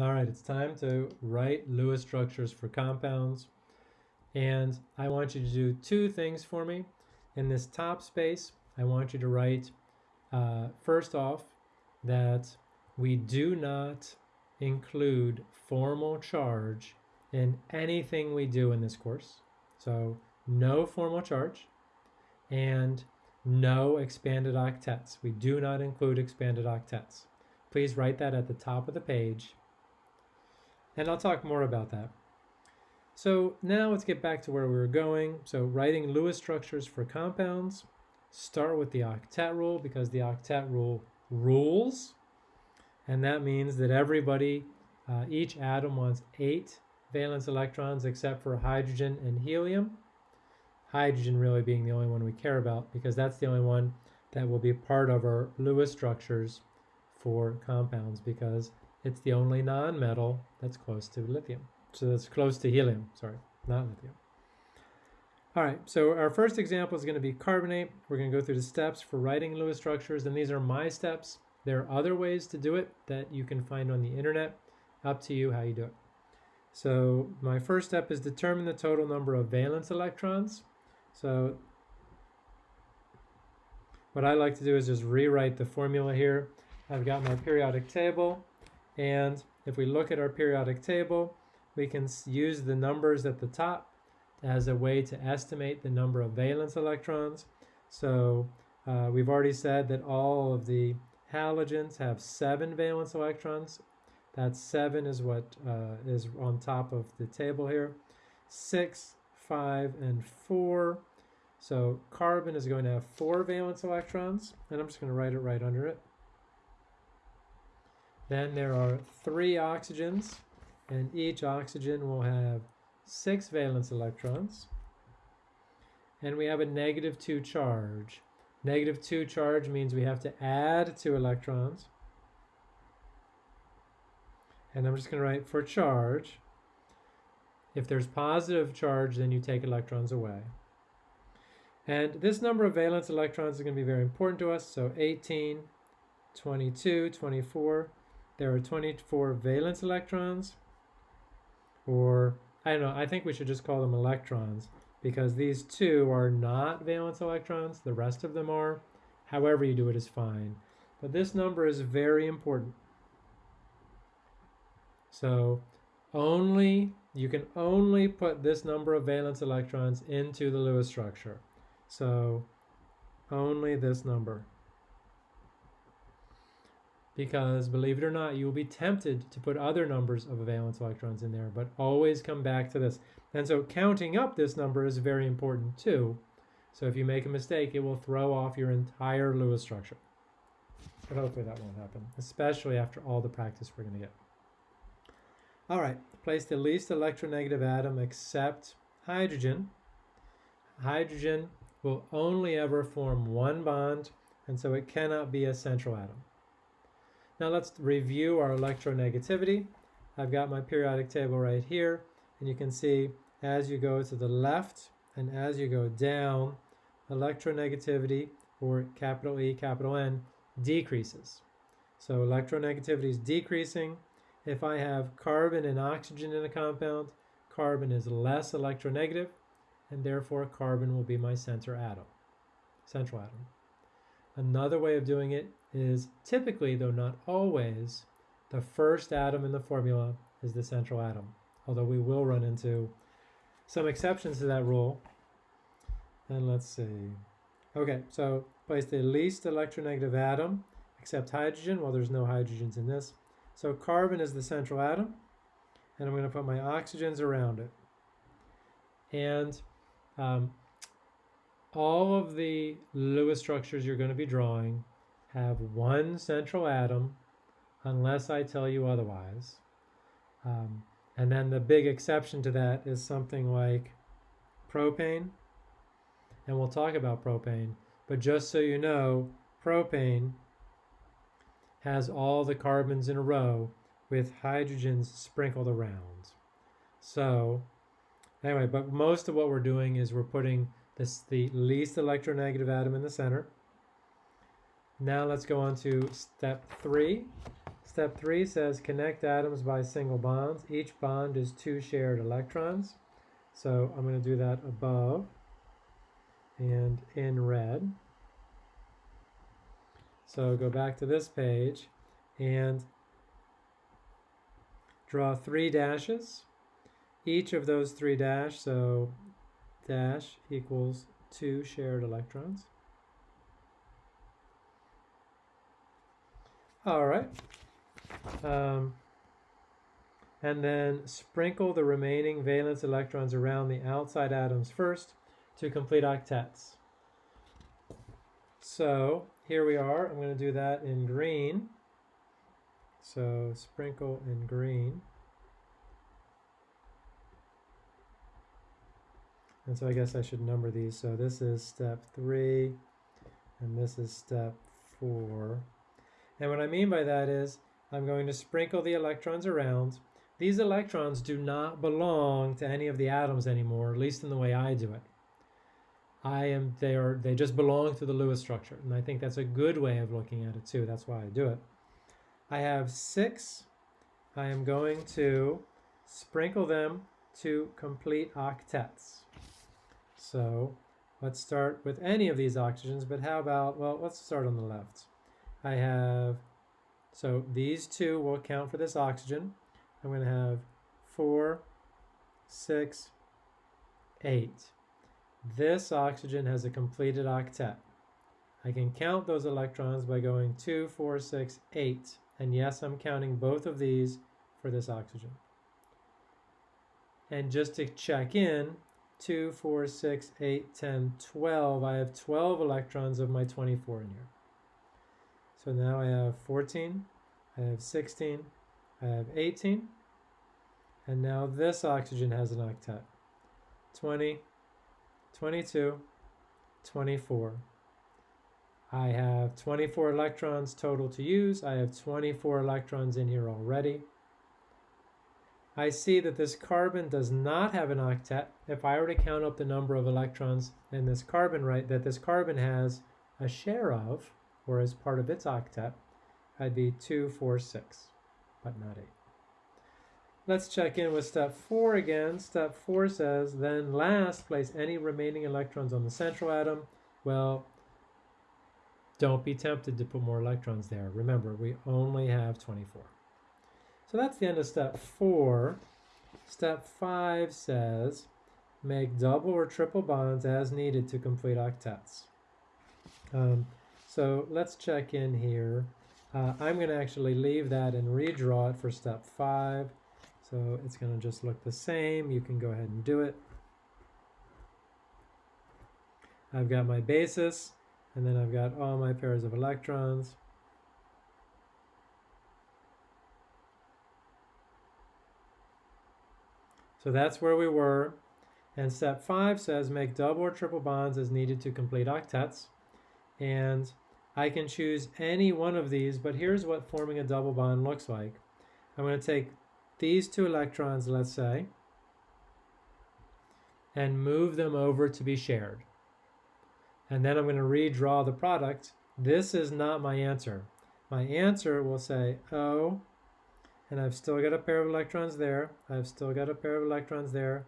All right, it's time to write Lewis structures for compounds. And I want you to do two things for me. In this top space, I want you to write, uh, first off, that we do not include formal charge in anything we do in this course. So no formal charge and no expanded octets. We do not include expanded octets. Please write that at the top of the page. And I'll talk more about that. So now let's get back to where we were going. So writing Lewis structures for compounds. Start with the octet rule because the octet rule rules. And that means that everybody, uh, each atom wants eight valence electrons except for hydrogen and helium. Hydrogen really being the only one we care about because that's the only one that will be part of our Lewis structures for compounds because it's the only non-metal that's close to lithium. So that's close to helium, sorry, not lithium. All right, so our first example is going to be carbonate. We're going to go through the steps for writing Lewis structures, and these are my steps. There are other ways to do it that you can find on the internet. Up to you how you do it. So my first step is determine the total number of valence electrons. So what I like to do is just rewrite the formula here. I've got my periodic table, and if we look at our periodic table, we can use the numbers at the top as a way to estimate the number of valence electrons. So uh, we've already said that all of the halogens have seven valence electrons. That seven is what uh, is on top of the table here. Six, five, and four. So carbon is going to have four valence electrons, and I'm just going to write it right under it. Then there are three oxygens, and each oxygen will have six valence electrons. And we have a negative 2 charge. Negative 2 charge means we have to add two electrons. And I'm just going to write for charge. If there's positive charge, then you take electrons away. And this number of valence electrons is going to be very important to us. So 18, 22, 24. There are 24 valence electrons. Or, I don't know, I think we should just call them electrons because these two are not valence electrons. The rest of them are. However you do it is fine. But this number is very important. So only you can only put this number of valence electrons into the Lewis structure. So only this number. Because believe it or not, you will be tempted to put other numbers of valence electrons in there, but always come back to this. And so counting up this number is very important too. So if you make a mistake, it will throw off your entire Lewis structure. But hopefully that won't happen, especially after all the practice we're going to get. All right, place the least electronegative atom except hydrogen. Hydrogen will only ever form one bond, and so it cannot be a central atom. Now let's review our electronegativity. I've got my periodic table right here, and you can see as you go to the left and as you go down, electronegativity, or capital E, capital N, decreases. So electronegativity is decreasing, if I have carbon and oxygen in a compound, carbon is less electronegative, and therefore carbon will be my center atom, central atom. Another way of doing it is typically, though not always, the first atom in the formula is the central atom, although we will run into some exceptions to that rule. And let's see. Okay, so place the least electronegative atom, except hydrogen. Well, there's no hydrogens in this. So carbon is the central atom, and I'm going to put my oxygens around it. And um, all of the Lewis structures you're going to be drawing have one central atom, unless I tell you otherwise. Um, and then the big exception to that is something like propane. And we'll talk about propane. But just so you know, propane has all the carbons in a row with hydrogens sprinkled around. So anyway, but most of what we're doing is we're putting this the least electronegative atom in the center. Now let's go on to step three. Step three says connect atoms by single bonds. Each bond is two shared electrons. So I'm going to do that above and in red. So go back to this page and draw three dashes. Each of those three dash, so dash equals two shared electrons. All right. Um, and then sprinkle the remaining valence electrons around the outside atoms first to complete octets. So here we are. I'm going to do that in green. So sprinkle in green. And so I guess I should number these. So this is step three, and this is step four. And what I mean by that is I'm going to sprinkle the electrons around. These electrons do not belong to any of the atoms anymore, at least in the way I do it. I am they are they just belong to the Lewis structure. And I think that's a good way of looking at it too. That's why I do it. I have six. I am going to sprinkle them to complete octets. So let's start with any of these oxygens, but how about, well, let's start on the left. I have, so these two will count for this oxygen. I'm going to have four, six, eight. This oxygen has a completed octet. I can count those electrons by going two, four, six, eight. And yes, I'm counting both of these for this oxygen. And just to check in, 2, 4, 6, 8, 10, 12. I have 12 electrons of my 24 in here. So now I have 14, I have 16, I have 18, and now this oxygen has an octet. 20, 22, 24. I have 24 electrons total to use. I have 24 electrons in here already. I see that this carbon does not have an octet. If I were to count up the number of electrons in this carbon, right, that this carbon has a share of, or as part of its octet, I'd be 2, 4, 6, but not 8. Let's check in with step 4 again. Step 4 says, then last, place any remaining electrons on the central atom. Well, don't be tempted to put more electrons there. Remember, we only have 24. So that's the end of step four. Step five says, make double or triple bonds as needed to complete octets. Um, so let's check in here. Uh, I'm going to actually leave that and redraw it for step five. So it's going to just look the same. You can go ahead and do it. I've got my basis, and then I've got all my pairs of electrons. So that's where we were. And step five says make double or triple bonds as needed to complete octets. And I can choose any one of these, but here's what forming a double bond looks like. I'm going to take these two electrons, let's say, and move them over to be shared. And then I'm going to redraw the product. This is not my answer. My answer will say O and I've still got a pair of electrons there. I've still got a pair of electrons there.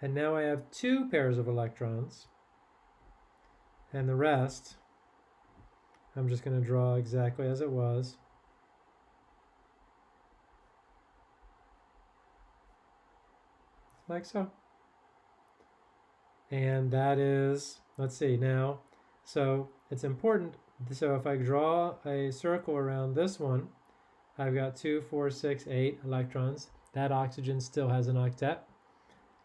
And now I have two pairs of electrons. And the rest, I'm just going to draw exactly as it was. Like so. And that is, let's see now, so it's important. So if I draw a circle around this one, I've got two, four, six, eight electrons. That oxygen still has an octet.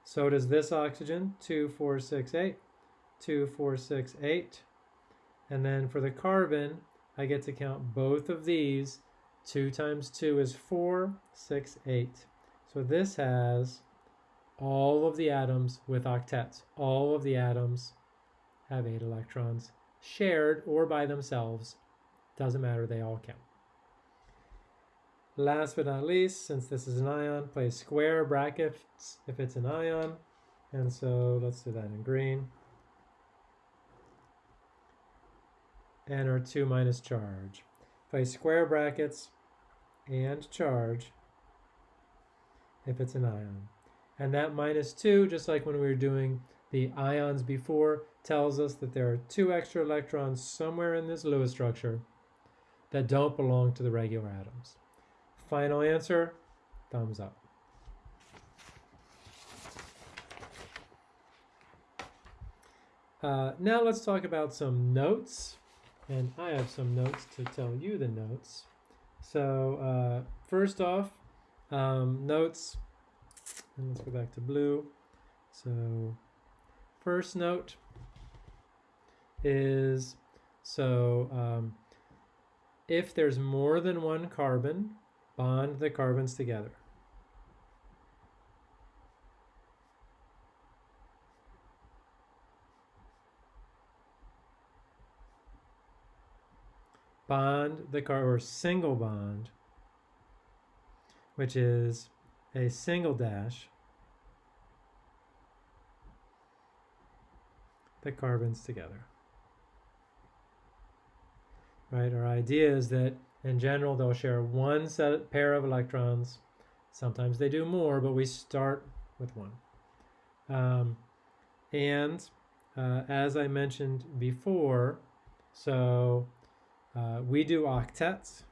So does this oxygen, two, four, six, eight, two, four, six, eight. And then for the carbon, I get to count both of these. Two times two is four, six, eight. So this has all of the atoms with octets. All of the atoms have eight electrons shared or by themselves. Doesn't matter, they all count. Last but not least, since this is an ion, place square brackets if it's an ion. And so let's do that in green. And our 2 minus charge. If I square brackets and charge if it's an ion. And that minus 2, just like when we were doing the ions before, tells us that there are two extra electrons somewhere in this Lewis structure that don't belong to the regular atoms. Final answer, thumbs up. Uh, now let's talk about some notes. And I have some notes to tell you the notes. So uh, first off, um, notes, and let's go back to blue. So first note is, so um, if there's more than one carbon, bond the carbons together. Bond the car or single bond, which is a single dash, the carbons together. Right, our idea is that in general they'll share one set pair of electrons. Sometimes they do more, but we start with one. Um, and uh, as I mentioned before, so uh, we do octets.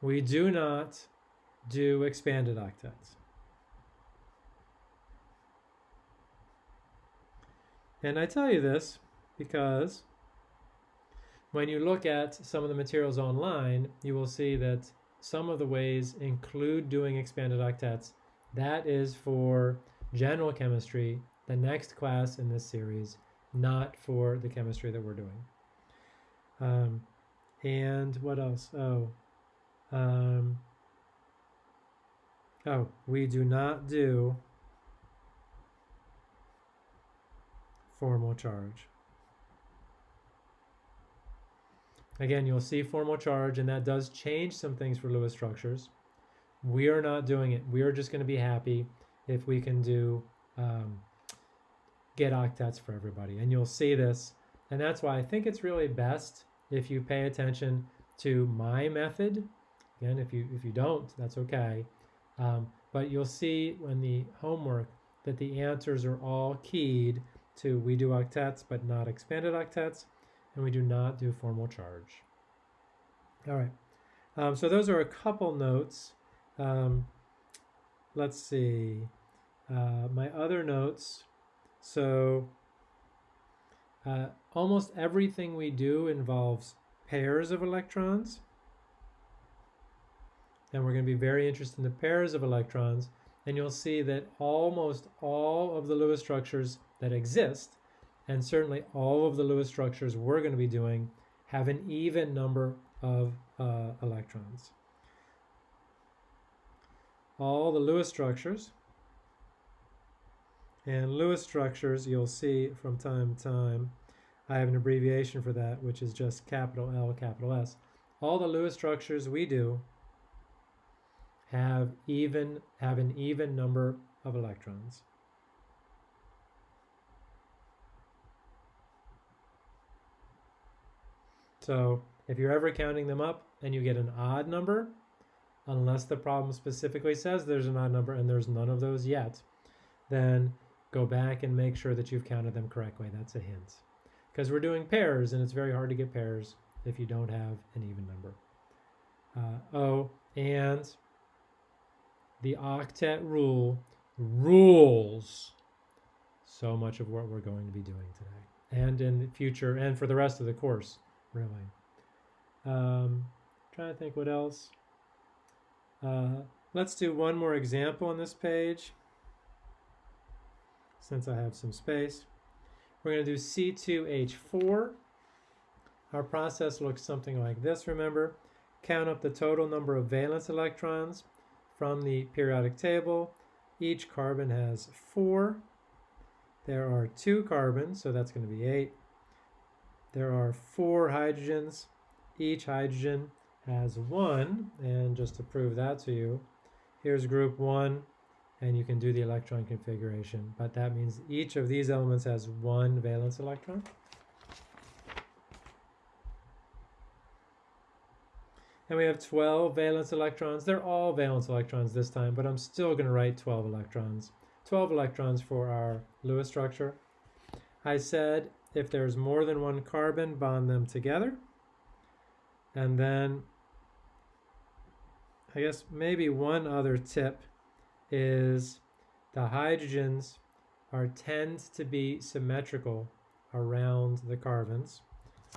We do not do expanded octets. And I tell you this because when you look at some of the materials online, you will see that some of the ways include doing expanded octets. That is for general chemistry, the next class in this series, not for the chemistry that we're doing. Um, and what else? Oh, um, oh, we do not do formal charge. Again, you'll see formal charge, and that does change some things for Lewis structures. We are not doing it. We are just going to be happy if we can do um, get octets for everybody. And you'll see this. And that's why I think it's really best if you pay attention to my method. Again, if you if you don't, that's okay. Um, but you'll see when the homework that the answers are all keyed to we do octets but not expanded octets, and we do not do formal charge. All right. Um, so those are a couple notes. Um, let's see. Uh, my other notes so uh, almost everything we do involves pairs of electrons. And we're going to be very interested in the pairs of electrons. And you'll see that almost all of the Lewis structures that exist, and certainly all of the Lewis structures we're going to be doing, have an even number of uh, electrons. All the Lewis structures and Lewis structures, you'll see from time to time, I have an abbreviation for that, which is just capital L, capital S. All the Lewis structures we do have even have an even number of electrons. So if you're ever counting them up and you get an odd number, unless the problem specifically says there's an odd number and there's none of those yet, then go back and make sure that you've counted them correctly. That's a hint. Because we're doing pairs, and it's very hard to get pairs if you don't have an even number. Uh, oh, and the octet rule rules so much of what we're going to be doing today and in the future and for the rest of the course, really. Um, trying to think what else. Uh, let's do one more example on this page since I have some space. We're going to do C2H4. Our process looks something like this, remember. Count up the total number of valence electrons from the periodic table. Each carbon has four. There are two carbons, so that's going to be eight. There are four hydrogens. Each hydrogen has one, and just to prove that to you, here's group one, and you can do the electron configuration. But that means each of these elements has one valence electron. And we have 12 valence electrons. They're all valence electrons this time, but I'm still going to write 12 electrons. 12 electrons for our Lewis structure. I said if there's more than one carbon, bond them together. And then I guess maybe one other tip is the hydrogens are tend to be symmetrical around the carbons.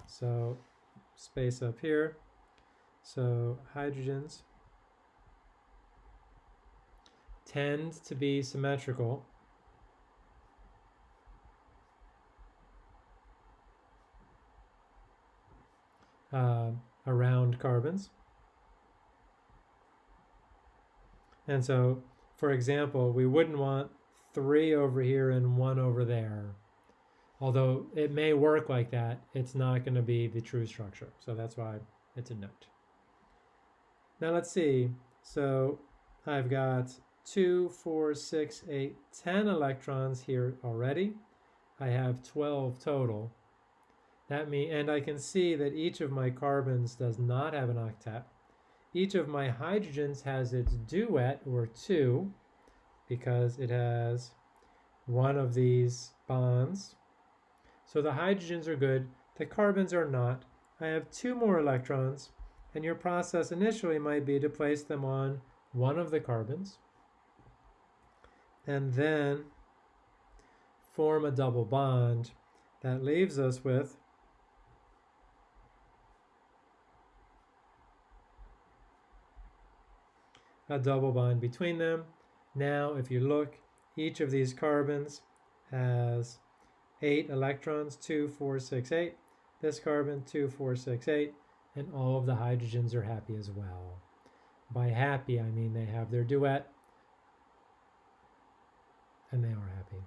So space up here. So hydrogens tend to be symmetrical uh, around carbons. And so, for example, we wouldn't want three over here and one over there. Although it may work like that, it's not going to be the true structure. So that's why it's a note. Now let's see. So I've got two, four, six, eight, ten electrons here already. I have 12 total. That mean, and I can see that each of my carbons does not have an octet. Each of my hydrogens has its duet, or two, because it has one of these bonds. So the hydrogens are good, the carbons are not. I have two more electrons, and your process initially might be to place them on one of the carbons, and then form a double bond. That leaves us with a double bond between them. Now, if you look, each of these carbons has eight electrons, two, four, six, eight. This carbon, two, four, six, eight, and all of the hydrogens are happy as well. By happy, I mean they have their duet, and they are happy.